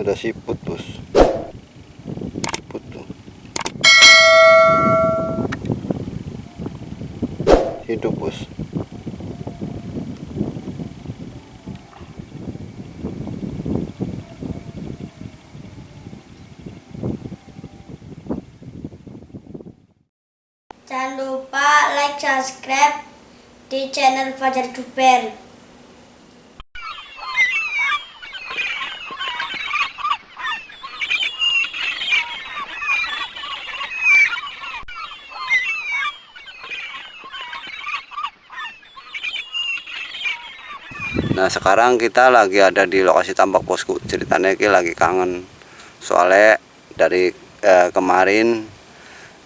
ada siput bos. Siput tuh. Hidup bos. Jangan lupa like, subscribe di channel Fajar Duper. Nah sekarang kita lagi ada di lokasi tambak bosku. Ceritanya ini lagi kangen. Soalnya dari eh, kemarin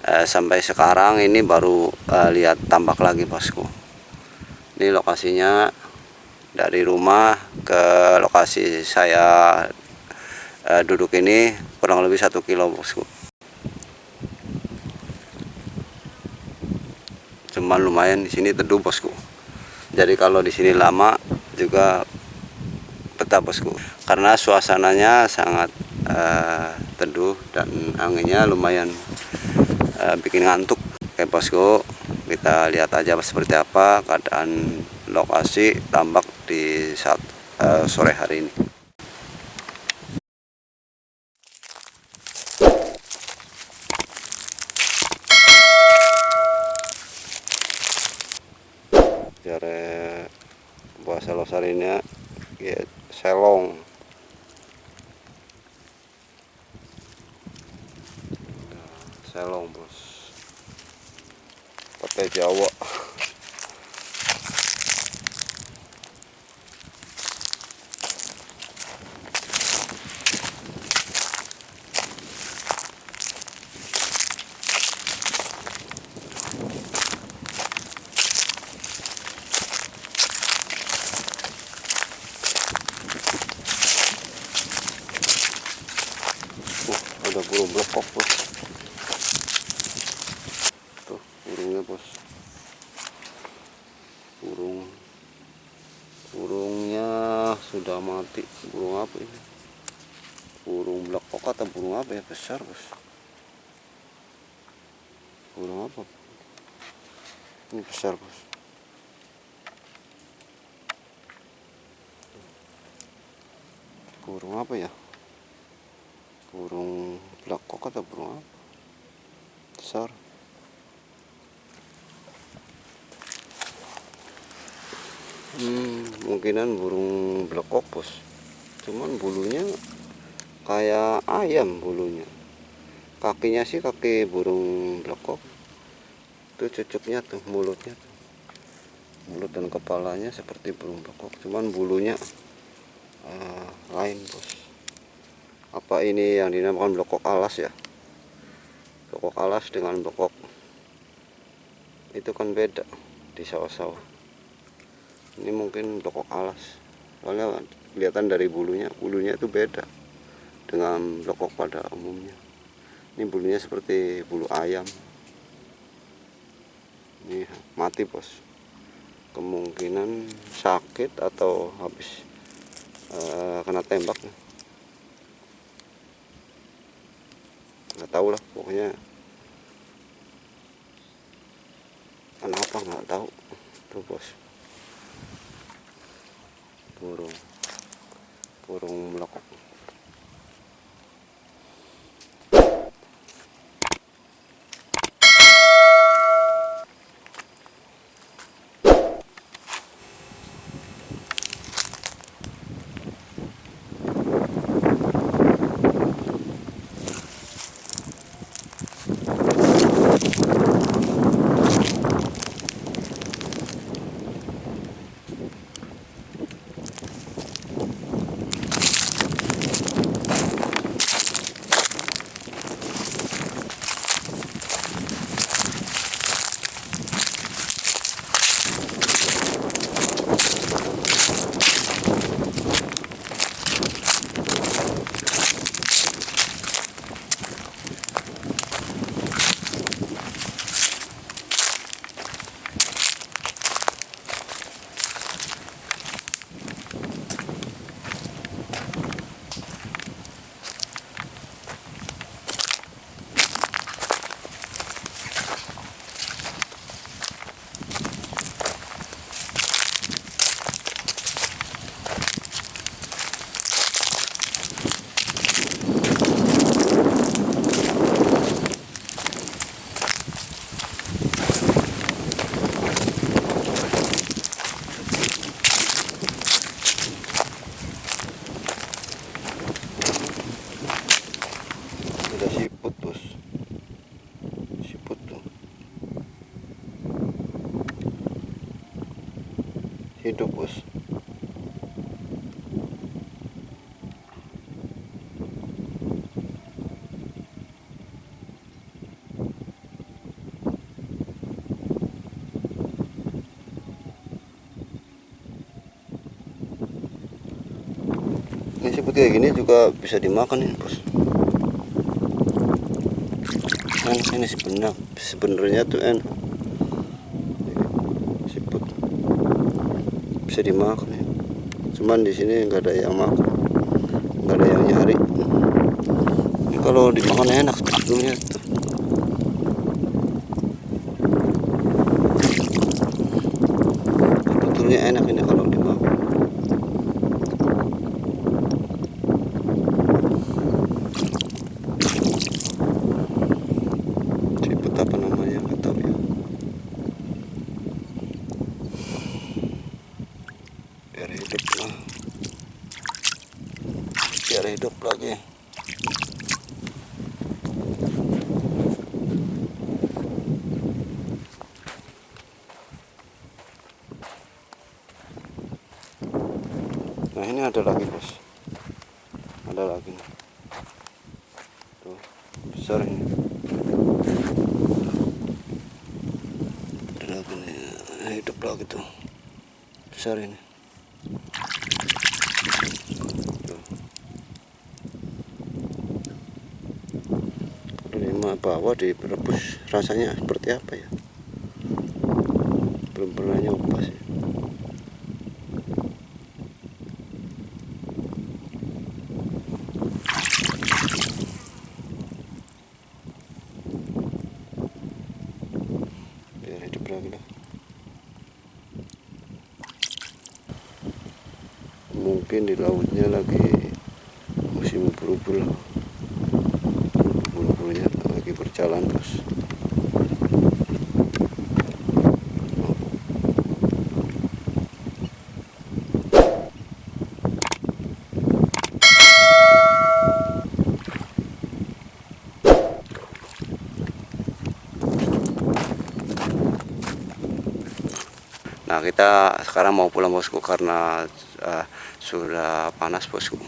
eh, sampai sekarang ini baru eh, lihat tambak lagi bosku. Ini lokasinya dari rumah ke lokasi saya eh, duduk ini kurang lebih satu kilo bosku. Cuman lumayan di sini teduh bosku. Jadi kalau di sini lama juga betah bosku. Karena suasananya sangat uh, teduh dan anginnya lumayan uh, bikin ngantuk. Oke bosku kita lihat aja seperti apa keadaan lokasi tambak di saat uh, sore hari ini. Jare bahasa losarinya ya selong. Selong bos. Pakai jawa Uh, burung blekok bos. Tuh burungnya bos. Burung. Burungnya sudah mati. Burung apa ini? Burung blekok atau burung apa ya? Besar bos. Burung apa? Ini besar bos. Burung apa ya burung blekok atau burung apa? Besar. Hmm, mungkinan burung blekok bos cuman bulunya kayak ayam bulunya. Kakinya sih kaki burung blekok itu cucuknya tuh mulutnya tuh. Mulut dan kepalanya seperti burung blekok cuman bulunya uh, lain bos apa ini yang dinamakan blokok alas ya? Blokok alas dengan blokok. Itu kan beda di sawah-sawah. Ini mungkin blokok alas. Soalnya kelihatan dari bulunya bulunya itu beda dengan blokok pada umumnya. Ini bulunya seperti bulu ayam. Ini mati bos. Kemungkinan sakit atau habis uh, kena tembak nggak tahu lah pokoknya. Kenapa nggak tahu? Tuh bos. Burung. Burung melekok hidup bos. Ini seperti kayak gini juga bisa dimakan ini bos. Ini sebenarnya sebenarnya tuh enak siput bisa dimakan ya. Cuman di sini nggak ada yang makan. Nggak ada yang nyari. Ini kalau dimakan enak sebetulnya sebetulnya enak ini kalau dimakan. Siput apa namanya nggak tahu ya biar hidup lah biar hidup lagi nah ini ada lagi bos ada lagi. Tuh besar ini. Ada lagi nih. Hidup lagi tuh. Besar ini. Tuh. Lima bawah direbus. Rasanya seperti apa ya? Belum pernah nyoba sih biar hidup lagi lah mungkin di lautnya lagi musim berubul bulu-bulunya lagi berjalan terus Nah kita sekarang mau pulang bosku karena eh, sudah panas bosku